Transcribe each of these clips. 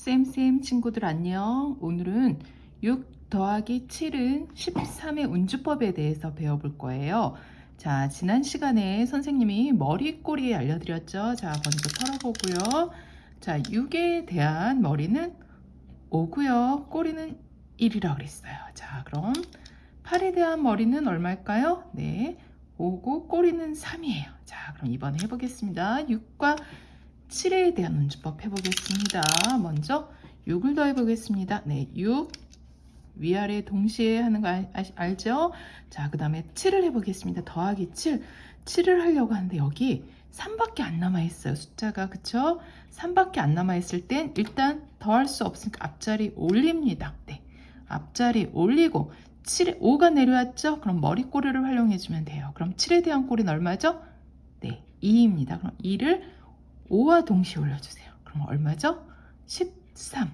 쌤쌤 친구들 안녕. 오늘은 6 더하기 7은 13의 운주법에 대해서 배워볼 거예요. 자, 지난 시간에 선생님이 머리 꼬리 알려드렸죠. 자, 먼저 털어보고요. 자, 6에 대한 머리는 5고요. 꼬리는 1이라고 그랬어요. 자, 그럼 8에 대한 머리는 얼마일까요? 네, 5고 꼬리는 3이에요. 자, 그럼 이번에 해보겠습니다. 6과 7에 대한 운주법 해보겠습니다. 먼저 6을 더해 보겠습니다. 네, 6 위아래 동시에 하는 거 알, 알죠? 자, 그 다음에 7을 해보겠습니다. 더하기 7. 7을 하려고 하는데 여기 3밖에 안 남아있어요. 숫자가 그쵸? 3밖에 안 남아있을 땐 일단 더할 수 없으니까 앞자리 올립니다. 네, 앞자리 올리고 7에 5가 내려왔죠? 그럼 머리꼬리를 활용해주면 돼요. 그럼 7에 대한 꼬리는 얼마죠? 네, 2입니다. 그럼 2를 5와 동시에 올려주세요. 그럼 얼마죠? 13.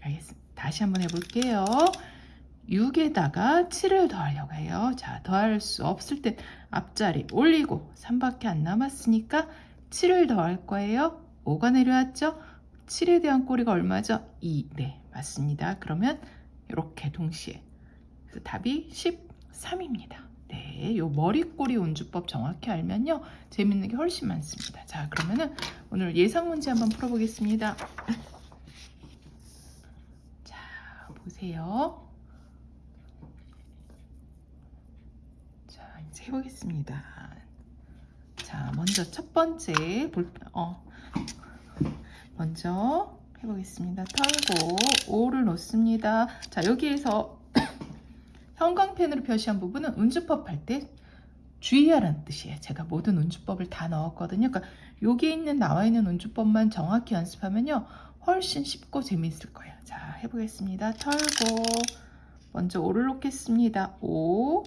알겠습니다. 다시 한번 해볼게요. 6에다가 7을 더하려고 해요. 자, 더할 수 없을 땐 앞자리 올리고 3밖에 안 남았으니까 7을 더할 거예요. 5가 내려왔죠? 7에 대한 꼬리가 얼마죠? 2. 네, 맞습니다. 그러면 이렇게 동시에. 그래서 답이 13입니다. 네, 요 머리꼬리 운주법 정확히 알면요. 재밌는 게 훨씬 많습니다. 자, 그러면은 오늘 예상 문제 한번 풀어보겠습니다. 자, 보세요. 자, 이제 해보겠습니다. 자, 먼저 첫 번째 볼, 어, 먼저 해보겠습니다. 털고 5를 놓습니다. 자, 여기에서 형광펜으로 표시한 부분은 운주법 할 때 주의하라는 뜻이에요. 제가 모든 운주법을 다 넣었거든요. 그러니까 여기 있는 나와 있는 운주법만 정확히 연습하면요. 훨씬 쉽고 재미있을 거예요. 자, 해보겠습니다. 털고 먼저 5를 놓겠습니다. 5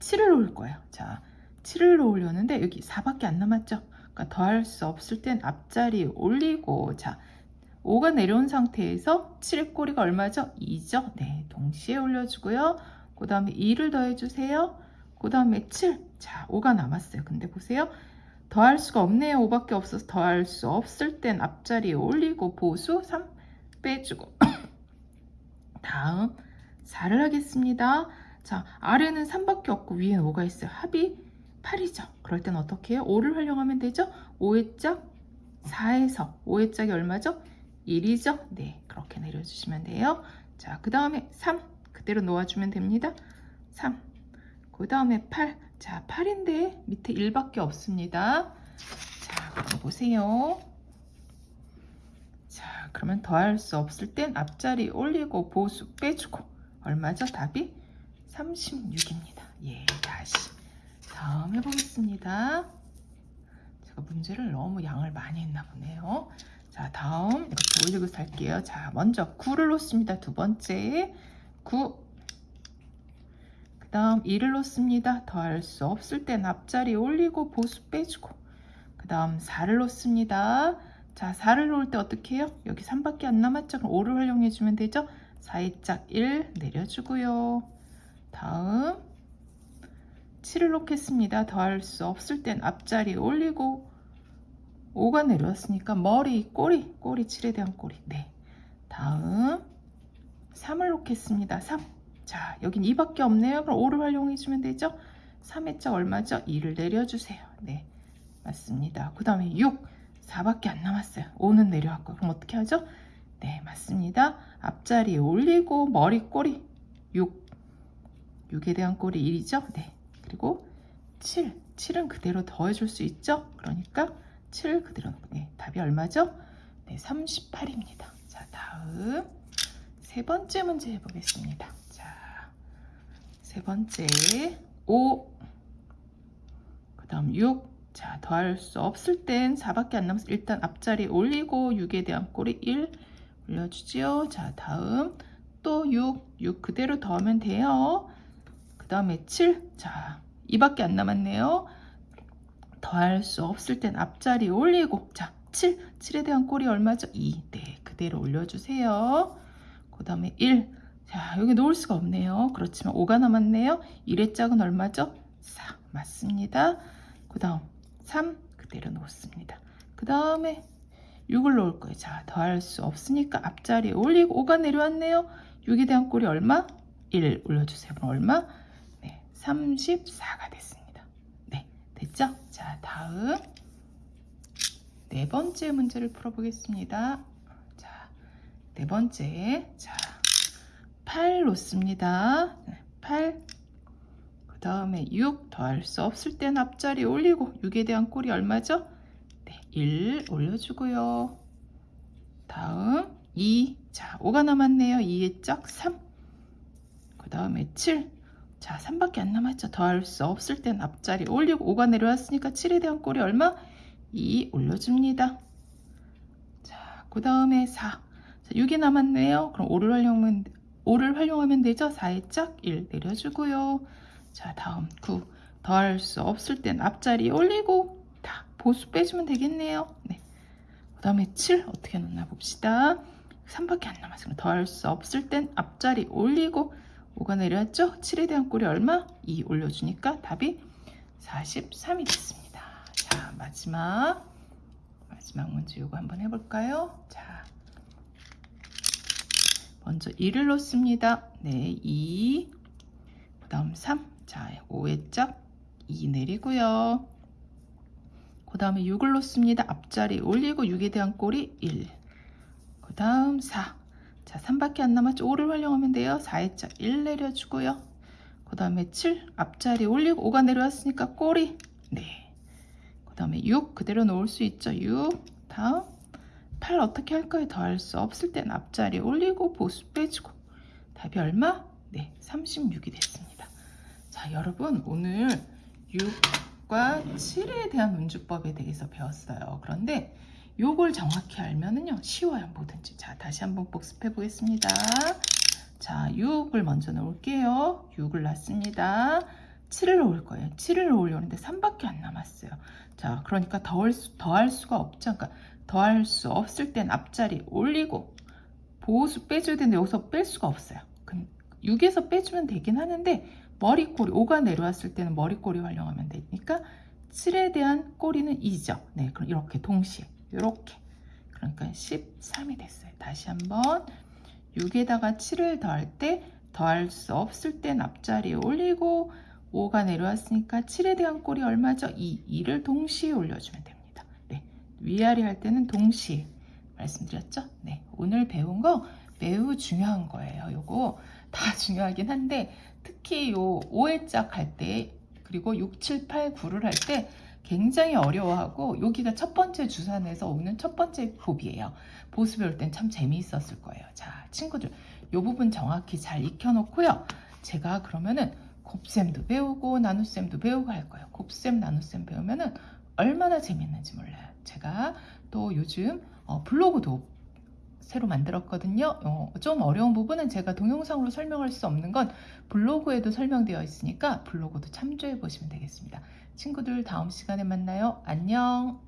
7을 놓을 거예요. 자, 7을 놓으려는데 여기 4밖에 안 남았죠? 그러니까 더할 수 없을 땐 앞자리 올리고 자, 5가 내려온 상태에서 7의 꼬리가 얼마죠? 2죠? 네, 동시에 올려주고요. 그 다음에 2를 더해주세요. 그 다음에 7. 자, 5가 남았어요. 근데 보세요. 더할 수가 없네요. 5밖에 없어서 더할 수 없을 땐 앞자리에 올리고 보수 3 빼주고 다음 4를 하겠습니다. 자, 아래는 3밖에 없고 위에는 5가 있어요. 합이 8이죠. 그럴 땐 어떻게 해요? 5를 활용하면 되죠? 5의 짝 4에서 5의 짝이 얼마죠? 1이죠? 네, 그렇게 내려주시면 돼요. 자, 그 다음에 3 그대로 놓아주면 됩니다. 3 그 다음에 8 자, 8인데 밑에 1밖에 없습니다. 자, 그럼 보세요. 자, 그러면 더할 수 없을 땐 앞자리 올리고 보수 빼주고 얼마죠? 답이 36입니다. 예, 다시 다음 해보겠습니다. 제가 문제를 너무 양을 많이 했나 보네요. 자, 다음 이렇게 올리고 살게요. 자, 먼저 9를 놓습니다. 두 번째 9. 그 다음 1을 놓습니다. 더할 수 없을 땐 앞자리 올리고 보수 빼주고 그 다음 4를 놓습니다. 자, 4를 놓을 때 어떻게 해요? 여기 3밖에 안 남았죠? 그럼 5를 활용해 주면 되죠? 4의 짝1 내려주고요. 다음 7을 놓겠습니다. 더할 수 없을 땐 앞자리 올리고 5가 내려왔으니까 머리, 꼬리, 꼬리 7에 대한 꼬리. 네. 다음 3을 놓겠습니다. 3. 자, 여긴 2밖에 없네요. 그럼 5를 활용해주면 되죠? 3의 짝 얼마죠? 2를 내려주세요. 네. 맞습니다. 그 다음에 6. 4밖에 안 남았어요. 5는 내려왔고. 그럼 어떻게 하죠? 네, 맞습니다. 앞자리에 올리고 머리, 꼬리 6. 6에 대한 꼬리 1이죠? 네. 그리고 7. 7은 그대로 더해줄 수 있죠? 그러니까 7 그대로 네, 답이 얼마죠? 네, 38입니다. 자, 다음 세 번째 문제 해보겠습니다. 자, 세 번째 5, 그 다음 6, 자, 더할 수 없을 땐 4밖에 안 남았어. 일단 앞자리 올리고 6에 대한 꼬리 1 올려주지요. 자, 다음 또 6, 6 그대로 더하면 돼요. 그 다음에 7, 자, 2밖에 안 남았네요. 더할 수 없을 땐 앞자리 올리고 자 7, 7에 대한 꼴이 얼마죠? 2, 네 그대로 올려주세요 그 다음에 1, 자 여기 놓을 수가 없네요 그렇지만 5가 남았네요 1의 짝은 얼마죠? 4, 맞습니다 그 다음 3, 그대로 놓습니다 그 다음에 6을 놓을 거예요. 자, 더할 수 없으니까 앞자리 올리고 5가 내려왔네요. 6에 대한 꼴이 얼마? 1 올려주세요. 그럼 얼마? 네, 34가 됐습니다. 네, 됐죠? 자, 다음 네 번째 문제를 풀어보겠습니다. 자, 네 번째. 자, 8 놓습니다. 8. 그 다음에 6 더할 수 없을 땐 앞자리 올리고 6에 대한 꼴이 얼마죠? 네, 1 올려주고요. 다음 2. 자, 5가 남았네요. 2의 짝 3. 그 다음에 7. 자, 3밖에 안 남았죠. 더할 수 없을 땐 앞자리 올리고 5가 내려왔으니까 7에 대한 꼴이 얼마? 2 올려줍니다. 자, 그 다음에 4. 자, 6이 남았네요. 그럼 5를 활용하면, 5를 활용하면 되죠. 4의 짝1 내려주고요. 자, 다음 9. 더할 수 없을 땐 앞자리 올리고 다 보수 빼주면 되겠네요. 네. 그 다음에 7 어떻게 넣나 봅시다. 3밖에 안. 그럼 더할 수 없을 땐 앞자리 올리고 5가 내려왔죠? 7에 대한 꼴이 얼마? 2 올려주니까 답이 43이 됐습니다. 자, 마지막 마지막 문제 이거 한번 해볼까요? 자, 먼저 2를 놓습니다. 네, 2. 그 다음 3. 자, 5의 짝 2 내리고요. 그 다음에 6을 놓습니다. 앞자리 올리고 6에 대한 꼴이 1. 그 다음 4. 자, 3밖에 안 남았죠? 5를 활용하면 돼요. 4의 짝 1 내려주고요. 그 다음에 7. 앞자리 올리고 5가 내려왔으니까 꼴이 네. 그 다음에 6 그대로 놓을 수 있죠. 6. 다음 8 어떻게 할까요? 더할 수 없을 땐 앞자리 올리고 보수 빼주고 답이 얼마? 네, 36이 됐습니다. 자, 여러분 오늘 6과 7에 대한 문주법에 대해서 배웠어요. 그런데 요걸 정확히 알면은요 쉬워요 뭐든지 자 다시 한번 복습해 보겠습니다 자 6을 먼저 놓을게요 6을 놨습니다 7을 놓을 거예요 7을 놓으려는데 3밖에 안 남았어요 자 그러니까 더할, 수, 더할 수가 없죠 그러니까 더할 수 없을 땐 앞자리 올리고 보호수 빼줘야 되는데 여기서 뺄 수가 없어요. 6에서 빼주면 되긴 하는데 머리꼬리 5가 내려왔을 때는 머리꼬리 활용하면 되니까 7에 대한 꼬리는 2죠. 네 그럼 이렇게 동시에 이렇게. 그러니까 13이 됐어요. 다시 한번 6에다가 7을 더할 때 더할 수 없을 땐 앞자리에 올리고 5가 내려왔으니까 7에 대한 꼴이 얼마죠? 2, 2를 동시에 올려주면 됩니다. 네, 위아래 할 때는 동시에 말씀드렸죠? 네, 오늘 배운 거 매우 중요한 거예요 요거 다 중요하긴 한데 특히 요 5의 짝할 때 그리고 6, 7, 8, 9를 할 때 굉장히 어려워하고 여기가 첫 번째 주산에서 오는 첫 번째 봅이에요. 보수 배울 땐 참 재미있었을 거예요. 자, 친구들 이 부분 정확히 잘 익혀놓고요. 제가 그러면은 곱셈도 배우고 나눗셈도 배우고 할 거예요. 곱셈, 나눗셈 배우면은 얼마나 재밌는지 몰라요. 제가 또 요즘 어, 블로그도 새로 만들었거든요. 어, 좀 어려운 부분은 제가 동영상으로 설명할 수 없는 건 블로그에도 설명되어 있으니까 블로그도 참조해 보시면 되겠습니다. 친구들 다음 시간에 만나요. 안녕.